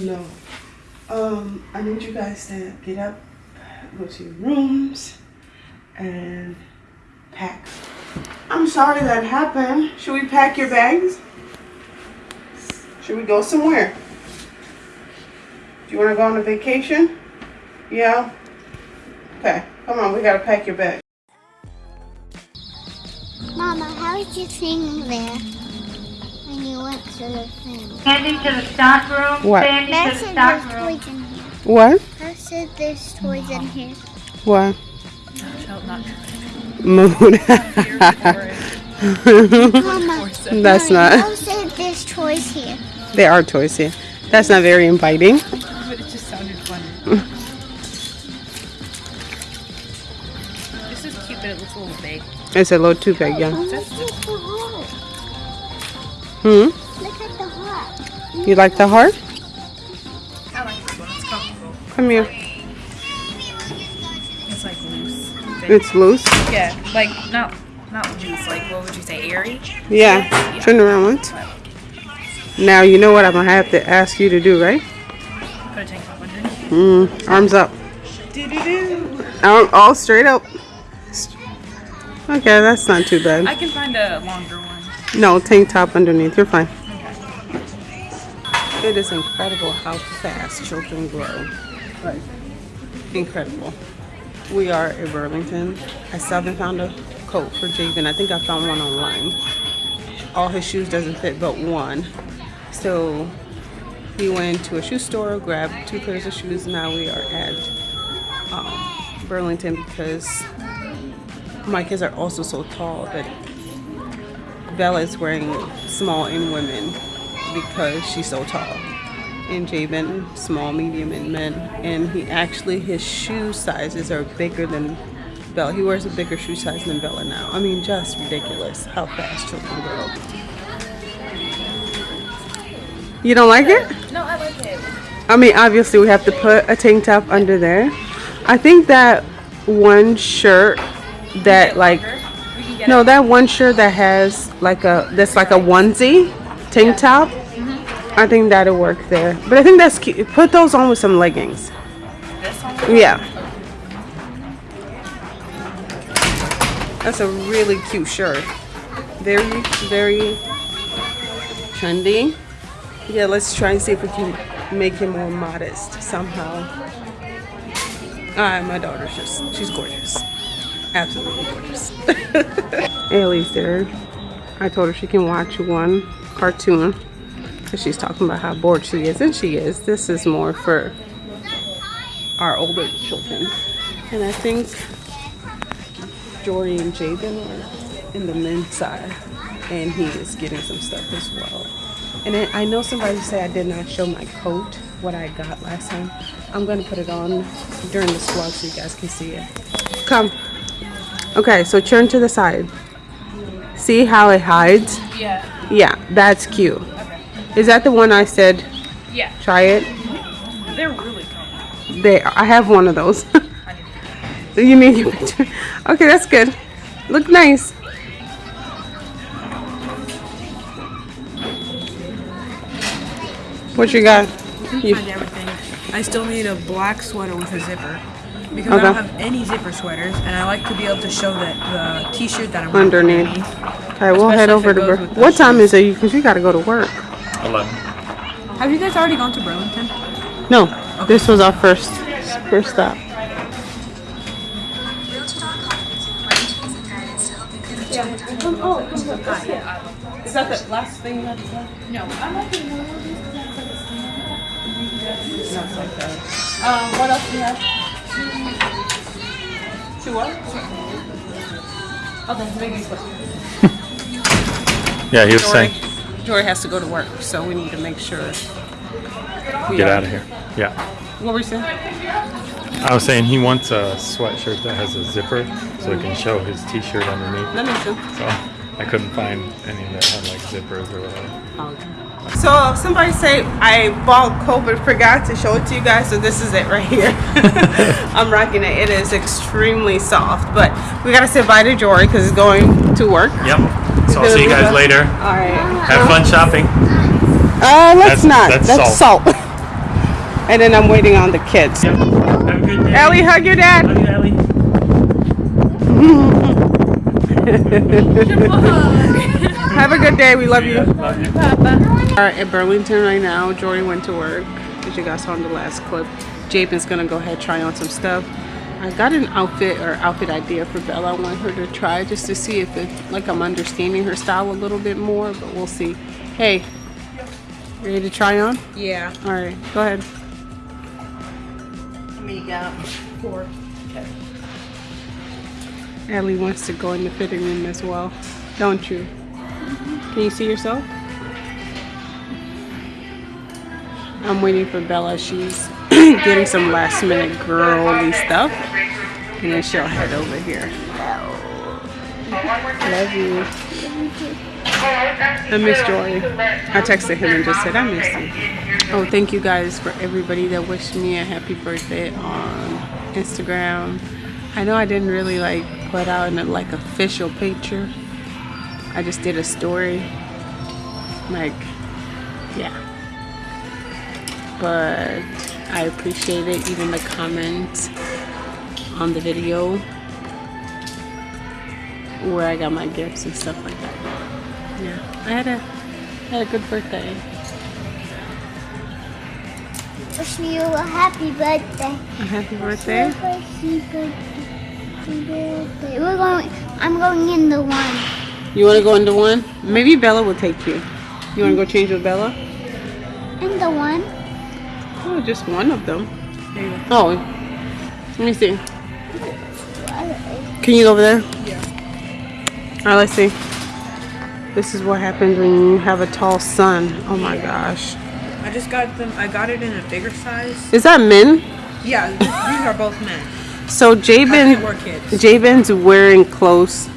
No. Um, I need you guys to get up, go to your rooms, and pack. I'm sorry that happened. Should we pack your bags? Should we go somewhere? Do you want to go on a vacation? Yeah? Okay, come on, we gotta pack your bags. Mama, how did you sing there when went to the thing? Sandy to the stock room. What? Sandy Dad to the said stock there's room. toys in here. What? I said there's toys in here. What? not Mama, That's not. Dad said there's toys here. There are toys here. That's not very inviting. But it just sounded funny. this is cute, but it looks a little big. It's a little too big, yeah. Oh, Hmm? Look at the heart. You like the heart? I like this one. It's comfortable. Come here. It's like loose. It's loose. Yeah, like not not loose. Like what would you say, airy? Yeah. Turn around once. Now you know what I'm gonna have to ask you to do, right? Put a tank top underneath. Mm, arms up. Arm all straight up. Okay, that's not too bad. I can find a longer one. No, tank top underneath. You're fine. It is incredible how fast children grow. Like, incredible. We are in Burlington. I still haven't found a coat for Javen. I think I found one online. All his shoes doesn't fit but one. So he went to a shoe store, grabbed two pairs of shoes. Now we are at um, Burlington because my kids are also so tall that Bella is wearing small in women because she's so tall. And Javen, small, medium in men. And he actually, his shoe sizes are bigger than Bella. He wears a bigger shoe size than Bella now. I mean, just ridiculous how fast children grow. You don't like it? No, I like it. I mean, obviously, we have to put a tank top under there. I think that one shirt that, like, We can get no, that one shirt that has like a that's like a onesie tank top. I think that'll work there. But I think that's cute. Put those on with some leggings. Yeah. That's a really cute shirt. Very, very trendy. Yeah, let's try and see if we can make it more modest somehow. Alright, my daughter's just, she's gorgeous. Absolutely gorgeous. Ailey's there. I told her she can watch one cartoon. Because she's talking about how bored she is. And she is. This is more for our older children. And I think Jory and Jaden are in the men's side. And he is getting some stuff as well. And I know somebody said I did not show my coat, what I got last time. I'm going to put it on during this vlog so you guys can see it. Come. Okay, so turn to the side. See how it hides? Yeah. Yeah, that's cute. Is that the one I said Yeah. try it? Mm-hmm. They're really comfortable. There, I have one of those. I need you need your picture? Okay, that's good. Look nice. What you got? You, find everything. I still need a black sweater with a zipper because Okay. I don't have any zipper sweaters, and I like to be able to show that the T-shirt that I'm wearing Underneath. okay, we'll head over to. goes Bur- with the what time is it? Because you got to go to work. 11. Have you guys already gone to Burlington? No, this was our first first stop. Is that the last thing you had to say? No, I'm not gonna know because I have like a stand. No, it's like that. Um, what else do you have? Two what? Okay, make me quick. Yeah, he was Jory, saying, Jory has to go to work, so we need to make sure. we get out of here. Yeah. What were you saying? I was saying he wants a sweatshirt that has a zipper so he can show his t-shirt underneath. That makes sense. So I couldn't find any that had like zippers or whatever. Oh, So somebody say I bought coat but forgot to show it to you guys, so this is it right here. I'm rocking it. It is extremely soft, but we gotta say bye to Jory because he's going to work. Yep. So I'll see you guys later. All right. Have fun shopping. Uh, let's That's- not. that's That's, salt. salt. And then I'm waiting on the kids. Have a good day. Ellie, hug your dad. Love you, Ellie. Have a good day. We love you. Love you. are at Burlington right now. Jordan went to work, as you guys saw in the last clip. Jabin's gonna go ahead try on some stuff. I got an outfit or outfit idea for Bella. I want her to try just to see if it like I'm understanding her style a little bit more, but we'll see. Hey, ready to try on? Yeah. All right, go ahead. Four. Ellie wants to go in the fitting room as well, don't you? Can you see yourself? I'm waiting for Bella. She's getting some last minute girly stuff. And then she'll head over here. Love you. I miss Joy. I texted him and just said, I miss you. Oh, thank you guys for everybody that wished me a happy birthday on Instagram. I know I didn't really like put out an like official picture. I just did a story. Like, yeah. But I appreciate it, even the comments on the video where I got my gifts and stuff like that. Yeah, I had a had a good birthday. Wish you a happy birthday. A happy birthday. Happy birthday. We're going. I'm going in the one. You want to go into one? Maybe Bella will take you. You want to go change with Bella? In the one. Oh, just one of them. Oh, let me see. Can you go over there? Yeah. All right, let's see. This is what happens when you have a tall son. Oh my gosh. I just got them. I got it in a bigger size. Is that men? Yeah, these are both men. So I can't Jabin. Jabin's wearing close.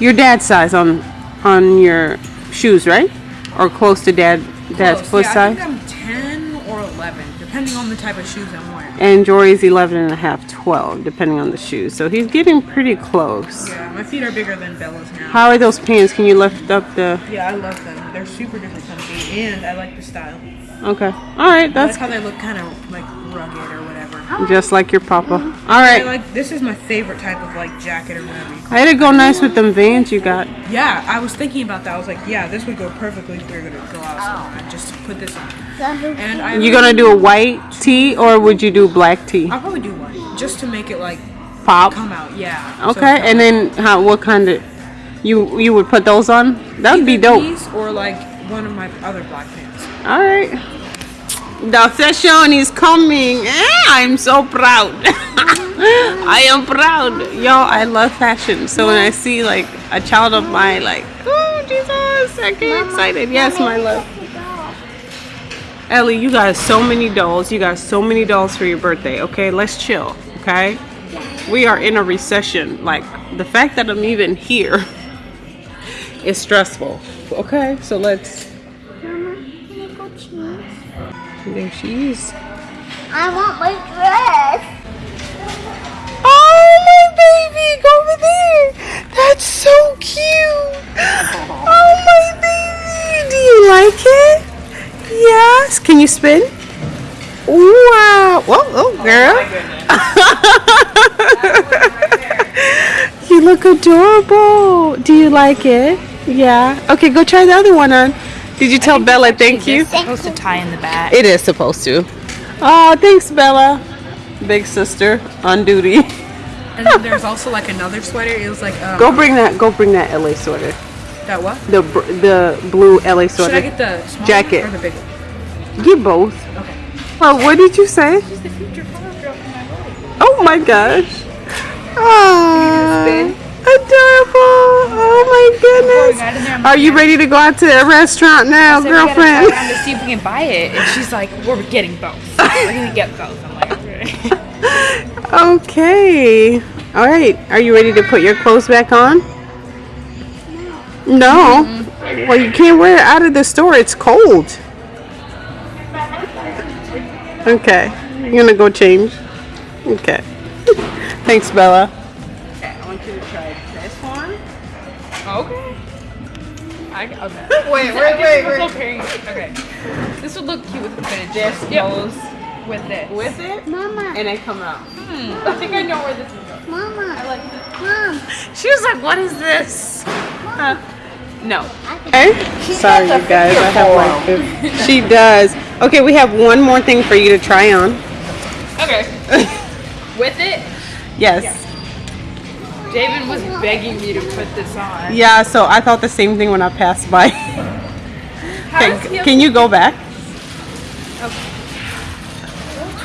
Your dad's size on on your shoes, right? Or close to dad dad's Close. foot yeah, size. I think I'm 10 or 11, depending on the type of shoes I'm wearing. and Jory's 11 and a half, 12, depending on the shoes. So he's getting pretty close. Yeah, my feet are bigger than Bella's now. How are those pants? Can you lift up the? Yeah, I love them. They're super duper comfy, and I like the style. Okay. All right. that's... I like That's how they look kind of like rugged or whatever. Just like your papa. All right. I like this is my favorite type of like jacket or whatever. I had to go nice with them Vans you got. Yeah, I was thinking about that. I was like, yeah, this would go perfectly if we were gonna go out somewhere and oh. just put this on. And I You gonna do a white tee or would you do black tee? I'll probably do one just to make it like Pop. come out. Yeah. Okay. it's And then how? What kind of? You you would put those on? That would be dope. These or like one of my other black pants. All right. The fashion is coming. Eh, I'm so proud. I am proud. Yo, I love fashion. So when I see like a child of mine, like, oh Jesus, I get excited. Yes, my love. Ellie, you got so many dolls. You got so many dolls for your birthday. Okay, let's chill. Okay. We are in a recession. Like the fact that I'm even here is stressful. Okay, so let's. Mama, can I go cheese? There she is. I want my dress. Oh, my baby, go over there. That's so cute. Oh, my baby. Do you like it? Yes. Can you spin? Wow. Whoa, oh, girl. Oh, you look adorable. Do you like it? Yeah. Okay, go try the other one on. Did you tell Bella thank you? It's supposed to tie in the back. It is supposed to. Oh, thanks, Bella. Big sister on duty. And then there's also like another sweater. It was like um, Go bring that. Go bring that LA sweater. that what? The the blue LA sweater. Should I get the small Jacket. or the big one? Get both. Okay. Oh, what did you say? She's the future girl for my wedding. Oh my gosh. Ah? Adorable. Oh my goodness. Are you ready to go out to a restaurant now, So we gotta try girlfriend? to see if we can buy it. And she's like, we're getting both. We're gonna get both. I'm like, okay. Okay. All right. Are you ready to put your clothes back on? No. Mm-hmm. Well, you can't wear it out of the store. It's cold. Okay. You're gonna go change. Okay. Thanks, Bella. I, okay. Wait, wait, wait, wait. Okay. This would look cute with the fitted This Yep. goes with this. With it, Mama, and they come out. Hmm. I think I know where this is going. Mama, I like this. Mom, She was like, "What is this?" Huh? No. I can Okay. Sorry, you guys. I have like this. She does. Okay, we have one more thing for you to try on. Okay. with it, Yes. David was begging me to put this on. Yeah. So I thought the same thing when I passed by. How Okay, can you go back?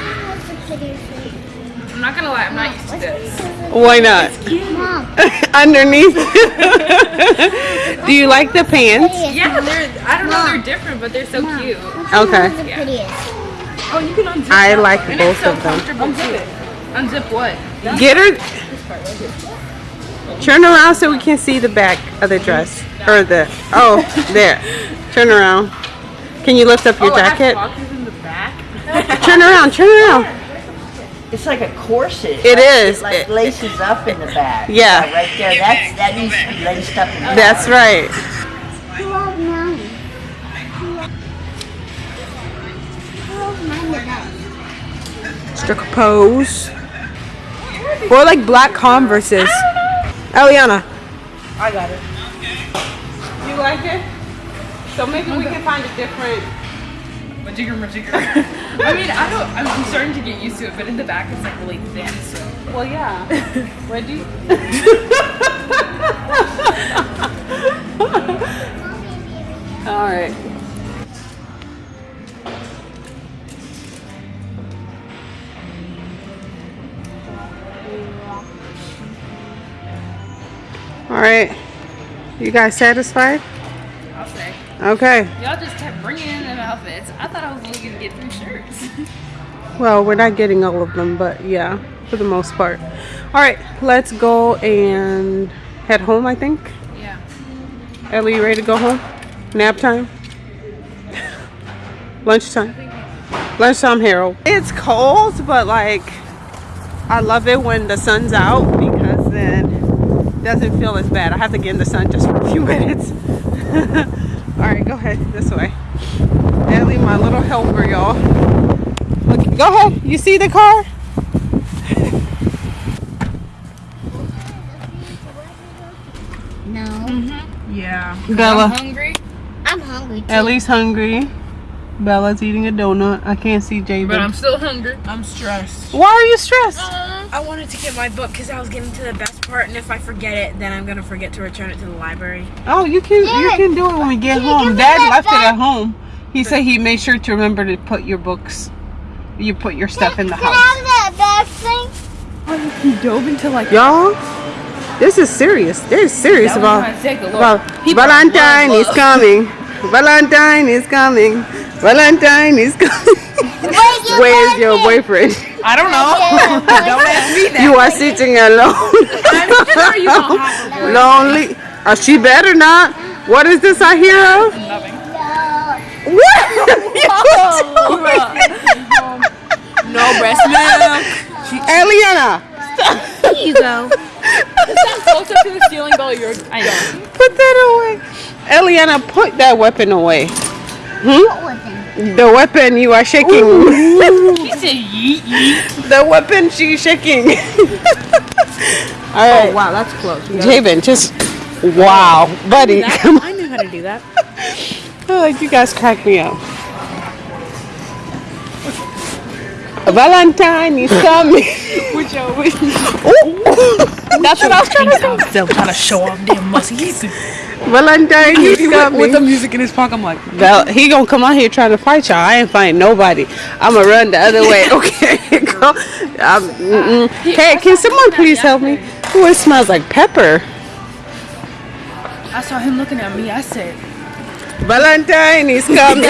What's the prettiest thing? I'm not gonna lie, I'm not used to this. Why not? Underneath. Do you like the pants? Yeah, they're. I don't know, they're different, but they're so cute. Which Okay. was the prettiest? Oh, you can unzip. I like one. And both it's so of them. comfortable Unzip it. Unzip what? Get her. Turn around so we can see the back of the dress. Or the. Oh, there. Turn around. Can you lift up your oh, it has jacket? pockets in the back. Turn around. Turn around. It's like a corset. It like, is. It like It- laces up in the back. Yeah. Right there. That's that needs to be laced up in the That's right. Who loves mommy? Who loves mine the? Struck a pose. Or like black Converses. Eliana. I got it. Okay. You like it? So maybe we can find a different. Majigger, majigger. I mean, I don't. I'm, I'm starting to get used to it, but in the back it's like really thin. So. Well, yeah. Where do you? All right. All right. You guys satisfied? I'll say. Okay. Y'all just kept bringing in them outfits. I thought I was only gonna get three shirts. Well, we're not getting all of them, but yeah, for the most part. All right, let's go and head home, I think. yeah. Ellie, you ready to go home? Nap time? Lunchtime? Lunchtime, Harold. It's cold, but like, I love it when the sun's out because then doesn't feel as bad. I have to get in the sun just for a few minutes. All right, go ahead, this way. Ellie, my little helper, y'all. Look, go ahead. You see the car? No. Mm-hmm. Yeah. Bella. Hungry? I'm hungry too. Ellie's hungry. Bella's eating a donut. I can't see Javen. But I'm still hungry. I'm stressed. Why are you stressed? Uh, I wanted to get my book because I was getting to the best part, and if I forget it, then I'm gonna forget to return it to the library. Oh, you can you can do it when we get home. Dad that left it at home. He said he made sure to remember to put your books. You put your stuff in the Can I house. have that bag thing? He dove into like Y'all, this is serious. They're serious That was about trying to take the look. about Valentine love is coming. Valentine is coming. Valentine is coming. Where's your Where's your boyfriend? Boyfriend? I don't know. don't ask me that. You are sitting alone. I'm sure you don't have a Lonely. Uh, she better not. What is this I hear of? Nothing. What? No breast milk. Eliana, Here you go. Close up to the ceiling, Bella. You're. I know. put that away. Eliana, put that weapon away. What was it? The weapon you are shaking. He said yeet yeet. the weapon she's shaking. All right. Wow, that's close. Javen, just wow, buddy. Come on. I knew how to do that. Oh, like you guys crack me up. Valentine is coming. Which uh, which- That's what I was trying to say. Still trying to show off damn muscle. He's Valentine is coming. with the music in his pocket. I'm like, Val, he gonna come out here trying to fight y'all. I ain't fighting nobody. I'ma run the other way. Okay, go. Um, mm-mm. Hey, can someone please help me? Ooh, it smells like pepper. I saw him looking at me. I said, Valentine is coming.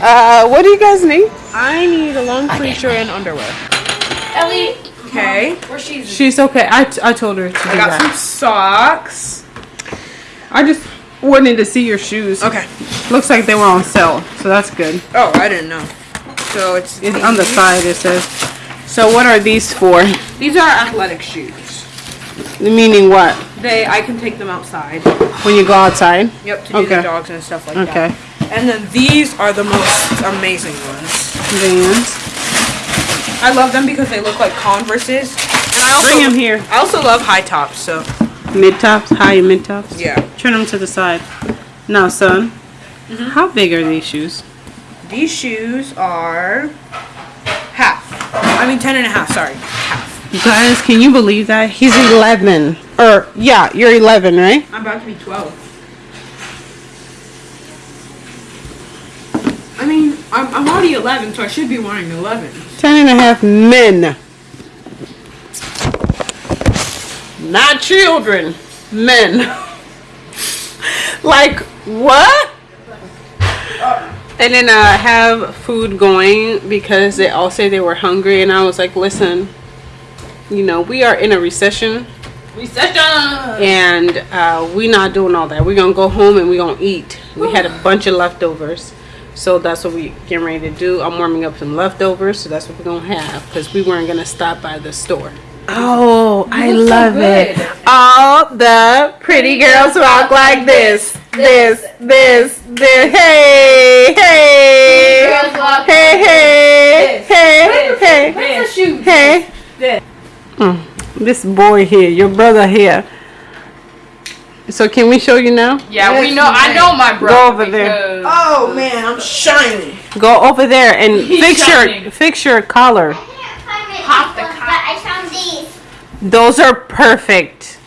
uh, what do you guys need? I need a long sleeve shirt and underwear. Ellie, Okay. where she's. She's okay. I, I told her to do I got some socks. I just wanted to see your shoes. Okay. Looks like they were on sale, so that's good. Oh, I didn't know. So it's It's on the side. It says. So what are these for? These are athletic shoes. Meaning what? They I can take them outside. When you go outside? Yep, to do Okay. the dogs and stuff like Okay. that. Okay. And then these are the most amazing ones. Vans. I love them because they look like Converses. And I also Bring 'em here. I also love high tops, so Mid tops, high and mid tops. yeah. Turn them to the side. Now, son, mm-hmm. how big are these shoes? These shoes are half. I mean ten and a half, sorry. You guys, can you believe that? He's 11. Or, yeah, you're 11, right? I'm about to be 12. I mean, I'm, I'm already 11, so I should be wearing 11. 10 and a half men. Not children. Men. like, what? And then I have food going because they all say they were hungry. And I was like, listen, you know, we are in a recession. Recession. And uh, we not doing all that. We're going to go home and we're going to eat. We had a bunch of leftovers. So that's what we getting ready to do. I'm warming up some leftovers, so that's what we're gonna have because we weren't gonna stop by the store. Oh, I look so love it. All the pretty girls walk like this, this, this, this. Hey, hey, Girls walk hey, hey, hey, hey, Where's the shoes? hey. Mm, This boy here, your brother here. So can we show you now? Yeah, we know. I know my brother. Go over there. Oh man, I'm shiny. Go over there and He's fix shining. your fix your collar. I can't find my Pop the earphones, but I found these. Those are perfect.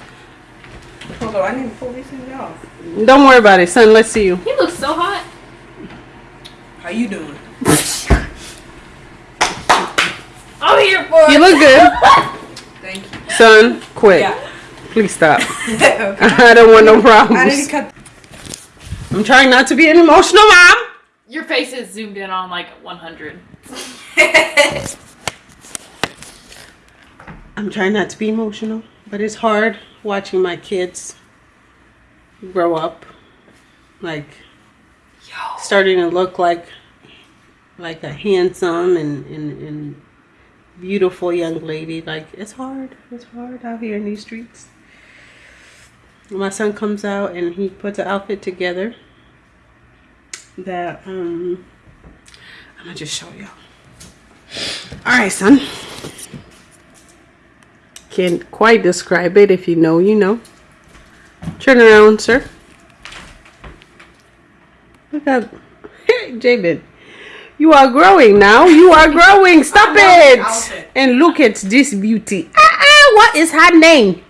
Hold on, I need to pull these things off. Don't worry about it, son. Let's see you. He looks so hot. How you doing? I'm here for You it. look good, Thank you. son. Quit. Yeah. Please stop. okay. I don't want no I need problems. to cut. I'm trying not to be an emotional mom. Your face is zoomed in on like 100. I'm trying not to be emotional, but it's hard watching my kids grow up, like starting to look like like a handsome and, and, and beautiful young lady. Like it's hard. It's hard out here in these streets. My son comes out and he puts an outfit together that um I'm gonna just show y'all. All right, son. Can't quite describe it. If you know, you know. Turn around, sir. Look. Hey, Jabin. You are growing now. You are growing. Stop I love the it. And look at this beauty. Ah, ah, what is her name?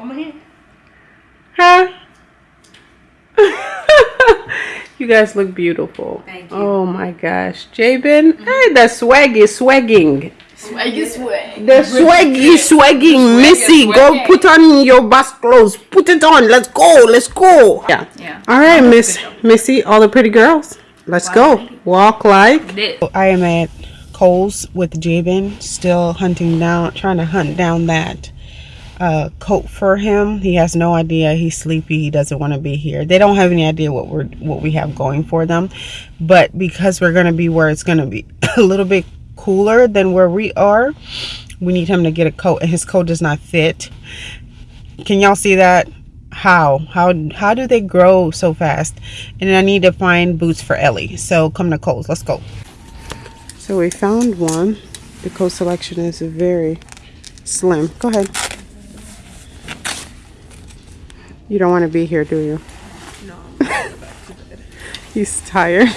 Come here. Huh? you guys look beautiful. Thank you. Oh my gosh. Jabin, hey, the swag is swagging. Swag is swag. The swag is swagging. Missy, go put on your bus clothes. Put it on. Let's go. Let's go. Yeah. Yeah. All right, Miss Missy, all the pretty girls. Let's go. Walk like. This. I am at Kohl's with Jabin, still hunting down, trying to hunt down that uh, coat for him. He has no idea. He's sleepy. He doesn't want to be here. They don't have any idea what we're what we have going for them, but because we're gonna be where it's gonna be a little bit cooler than where we are, we need him to get a coat, and his coat does not fit. Can y'all see that? How how how do they grow so fast? And I need to find boots for Ellie. So come to Kohl's. Let's go. So we found one. The coat selection is very slim. Go ahead. You don't want to be here, do you? No. He's tired.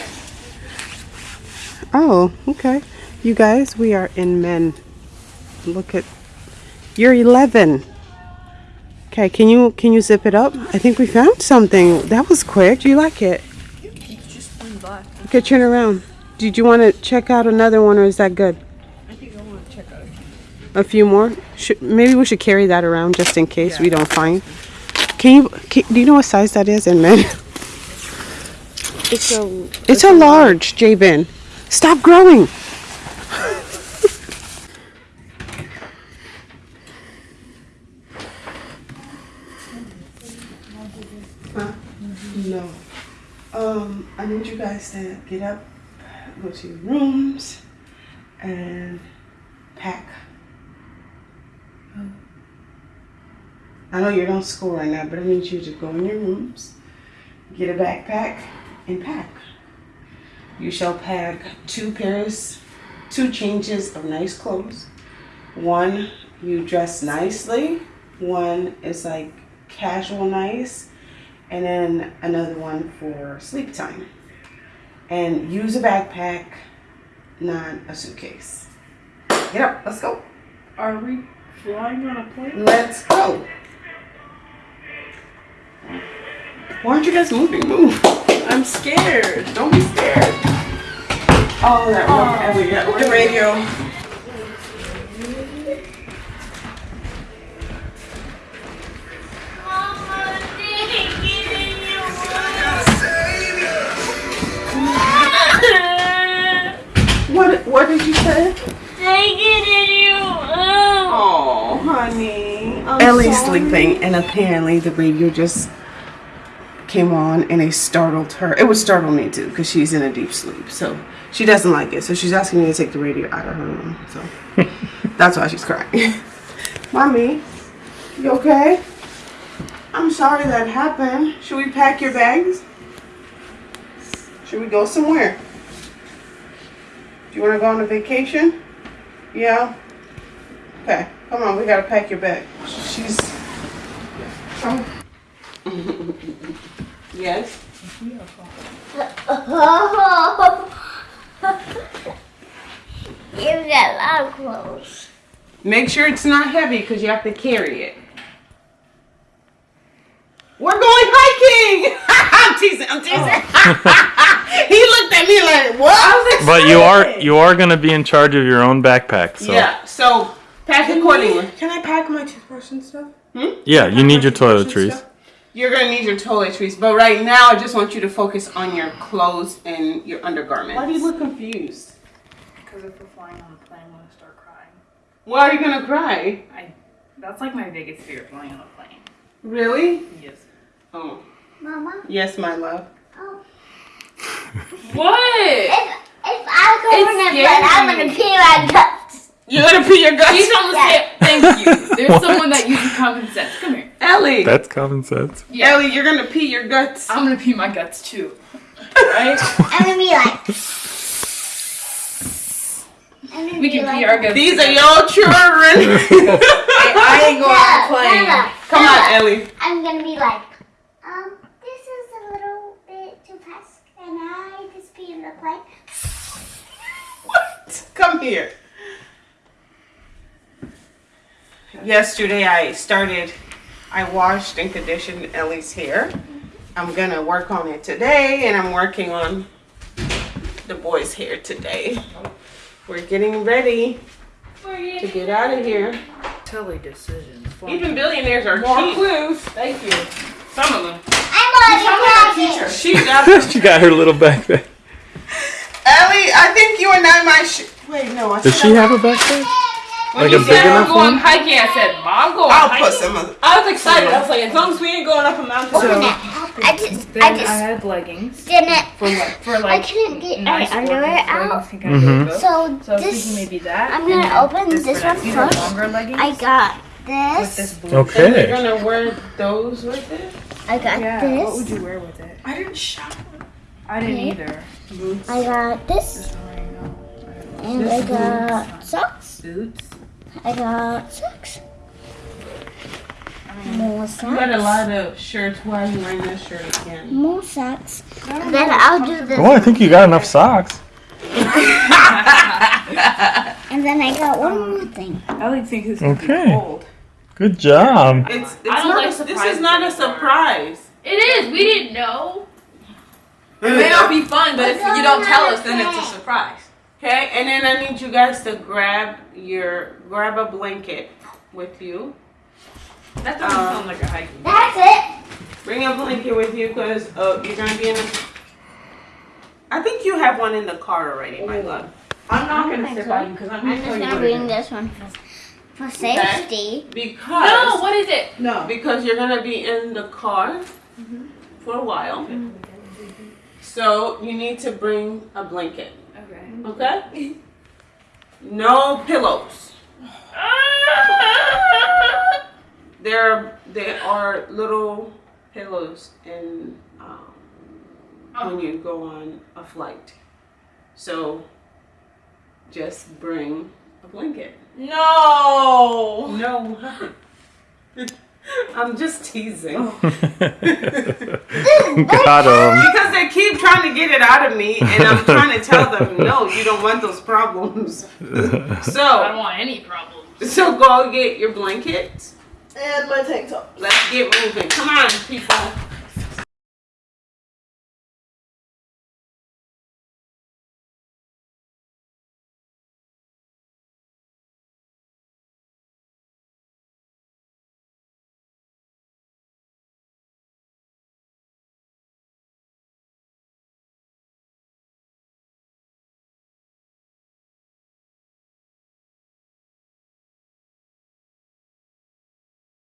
Oh, okay. You guys, we are in men. Look at you're 11. Okay, can you can you zip it up? I think we found something. That was quick. Do you like it? Just one black. Okay, turn around. Did you want to check out another one, or is that good? I think I want to check out. A few more? Should, maybe we should carry that around just in case we don't find. Can you? Can, do you know what size that is in men? It's a. It's a large, Jabin. Stop growing. No. Um, I need you guys to get up, go to your rooms, and pack. I know you're on school right now, but I need you to go in your rooms, get a backpack, and pack. You shall pack two pairs, two changes of nice clothes. One, you dress nicely. One is like casual nice. And then another one for sleep time. And use a backpack, not a suitcase. Get up, let's go. Are we flying on a plane? Let's go. Why aren't you guys moving? Move. I'm scared. Don't be scared. Oh, that one. Elliot. The radio. What, what did you say? Take it in you. Oh, honey. Ellie's sleeping, and apparently the radio just came on and it startled her. It would startle me too, because she's in a deep sleep. So she doesn't like it. So she's asking me to take the radio out of her room. So that's why she's crying. Mommy, you okay? I'm sorry that happened. Should we pack your bags? Should we go somewhere? Do you want to go on a vacation? Yeah? Okay, come on, we gotta pack your bag. She's. Oh. yes? You've got a lot of clothes. Make sure it's not heavy because you have to carry it. We're going hiking! I'm teasing, I'm teasing. he looked at me like, what? I was But you are you are gonna be in charge of your own backpack. So Yeah, so pack accordingly. Can I pack my toothbrush and stuff? Hmm? yeah, you need your Toothbrush and toiletries. Stuff? You're gonna need your toiletries, but right now I just want you to focus on your clothes and your undergarments. Why do you look confused? Because if we're flying on a plane, I'm gonna start crying. Why are you gonna cry? That's like my biggest fear, flying on a plane. Really? Yes. Oh, Mama, yes, my love. oh. What? If, if I go It's on a plane, I'm gonna pee my guts. You're gonna pee your guts. She's on the same. Thank you. There's someone that uses common sense. Come here. Ellie. That's common sense. Yeah. Ellie, you're gonna pee your guts. I'm gonna pee my guts too. Right? I'm gonna be like. We can like, pee our guts. These are together. your children. I ain't going on a No, plane. no, no. Come No, on, Ellie. I'm gonna be like, um, this is a little bit too fast. and I just pee in the plane? What? Come here. Yesterday I started, I washed and conditioned Ellie's hair. I'm gonna work on it today and I'm working on the boy's hair today. We're getting ready to get out of here. Totally decisions. Even billionaires are More cheap. clues. Thank you. Some of them. I'm already packing. She got she got her little backpack. Ellie, I think you and I might sh- Wait, no, I Does she have a backpack? When Like you a said we're enough going one? hiking, I said, Mom, going I'll hiking. put some of I was excited. I was like, as long as we ain't going up a mountain. Open it. I just, Then I I, had leggings didn't. for like for I couldn't get nice my underwear out. clothes, think Mhm. So So I was thinking this, maybe that. I'm gonna open this this for one that. These are first. longer leggings. I got with this this. blue. And you're gonna wear those with it? I got Yeah. What would you wear with it? I didn't shower. I didn't Okay. either. Boots. I got this, This one right now. and I got socks. Boots. I got socks. More socks. You got a lot of shirts. Why are you wearing this shirt again? More socks. Then I'll do this. Oh, I think you got enough socks. And then I got one more thing. Ellie thinks it's gonna Okay. cold. Good job. It's, it's don't not like a, this is not a surprise. It is. We didn't know. It may not be fun, but if you don't tell us, then it's a surprise. Okay, and then I need you guys to grab your grab a blanket with you. That doesn't Um, sound like a hiking. That's it. Bring a blanket with you because uh, you're gonna be in. A, I think you have one in the car already, my love. I'm not gonna sit so. by you because I'm I'm gonna just gonna bring this one for, for safety. Because No. What is it? No. because you're gonna be in the car for a while. So you need to bring a blanket. Okay. Okay? No pillows. There, there are little pillows in um, when you go on a flight. So just bring a blanket. No. No. I'm just teasing. Got him. Because they keep trying to get it out of me, and I'm trying to tell them, no, you don't want those problems. So I don't want any problems. so go get your blanket. And my tank top. Let's get moving. Come on, people.